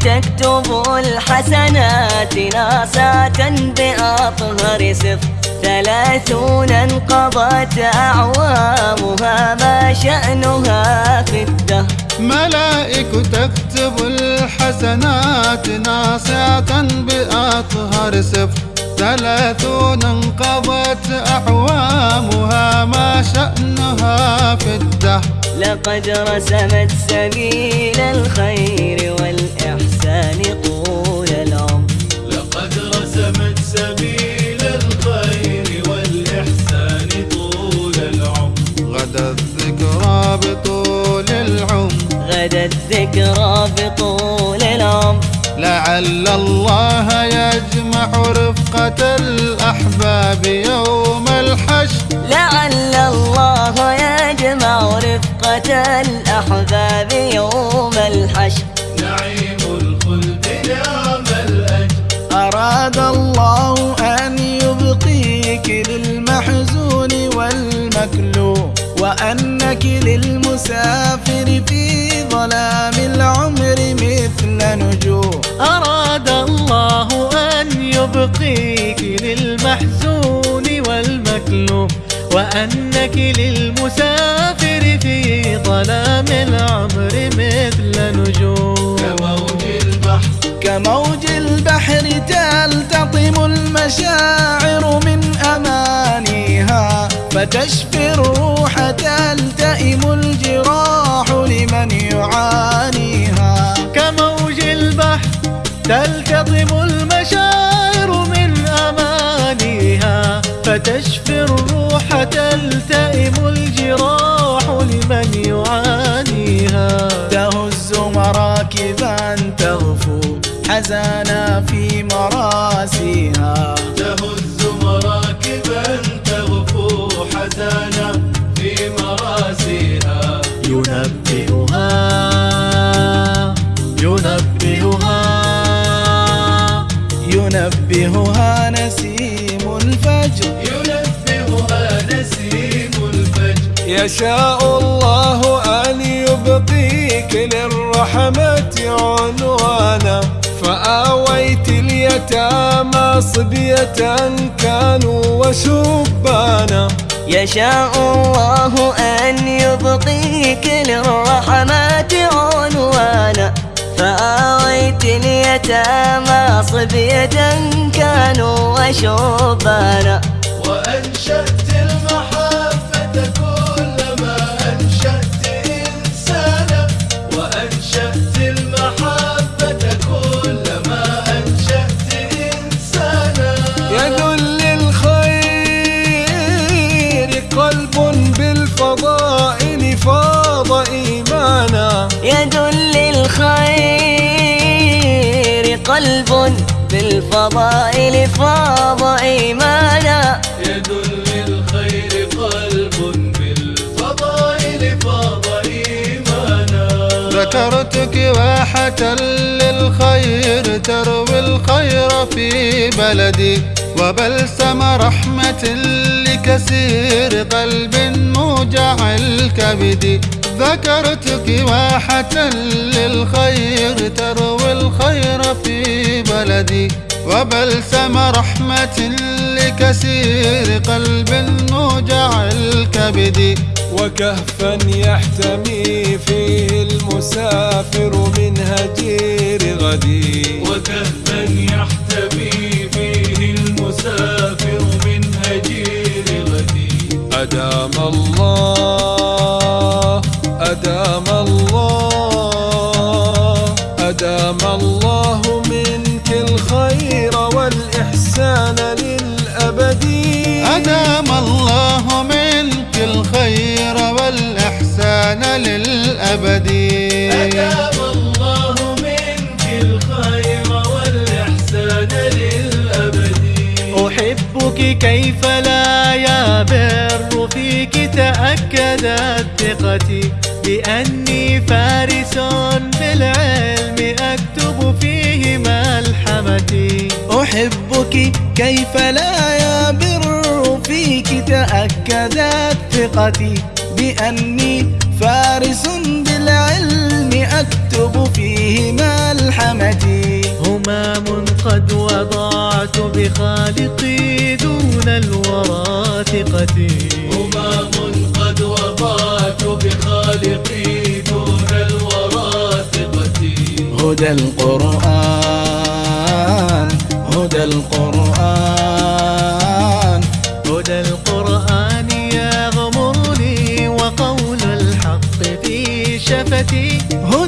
تكتب الحسنات ناصعة بأطهر صف ثلاثون انقضت أعوامها ما شأنها في الدهر ملائك تكتب الحسنات ناصعة بأطهر صف ثلاثون انقضت أعوامها ما شأنها في الدهر لقد رسمت سبيل الخير والإحسان طول العمر. لقد رسمت سبيل الخير والإحسان طول العمر. غدا الذكرى بطول العمر. غدا الذكرى بطول العمر. لعل الله يجمع رفقة الأحباب يوم الحشر. لعل الله يجمع رفقة الأحباب يوم الحشر. نعيم الخلد نعم الأجر. أراد الله أن يبقيك للمحزون والمكلوم وأنك للمسافر في ظلام العمر مثل نجوم. أراد الله أن يبقيك للمحزون والمكلوم وأنك للمسافر نجوم. كموج البحر. كموج البحر تلتطم المشاعر من أمانيها فتشفي الروح تلتئم الجراح لمن يعانيها. كموج البحر تلتطم المشاعر من أمانيها فتشفي الروح تلتئم الجراح حزانا في مراسيها. تهز مراكبا تغفو حزانا في مراسيها. ينبئها ينبئها ينبهها نسيم الفجر. ينبهها نسيم الفجر. يشاء الله أن يبقيك للرحمة عنوانا. فآويت اليتامى صبية كانوا وشبانا. يشاء الله أن يبقيك للرحمات عنوانا. فآويت اليتامى صبية كانوا وشبانا. وأنشأت إيمانا يد للخير قلب بالفضائل فاض إيمانا يد للخير قلب بالفضائل فاض إيمانا ذكرتك واحة للخير تروي الخير في بلدي وبلسم رحمة لكثير قلب موجع الكبد. ذكرتك واحة للخير تروي الخير في بلدي. وبلسم رحمة لكثير قلب موجع الكبد. وكهفا يحتمي فيه المسافر من هجير غدي. وكهفا يحتمي فيه المسافر من هجير غدي. أدام الله أدام الله أدام الله منك الخير والإحسان للأبد. أدام الله منك الخير والإحسان للأبد. أدام الله منك الخير والإحسان للأبد. أحبك كيف لا يا بر فيك تأكدت ثقتي لأني فارس بالعلم أكتب فيه ملحمتي. أحبك كيف لا يا بر فيك؟ تأكدت ثقتي بأني فارس بالعلم أكتب فيه ملحمتي. همام قد وضعت بخالقي دون الورى ثقتي هدى القرآن هدى القرآن هدى القرآن يغمرني وقول الحق في شفتي هدى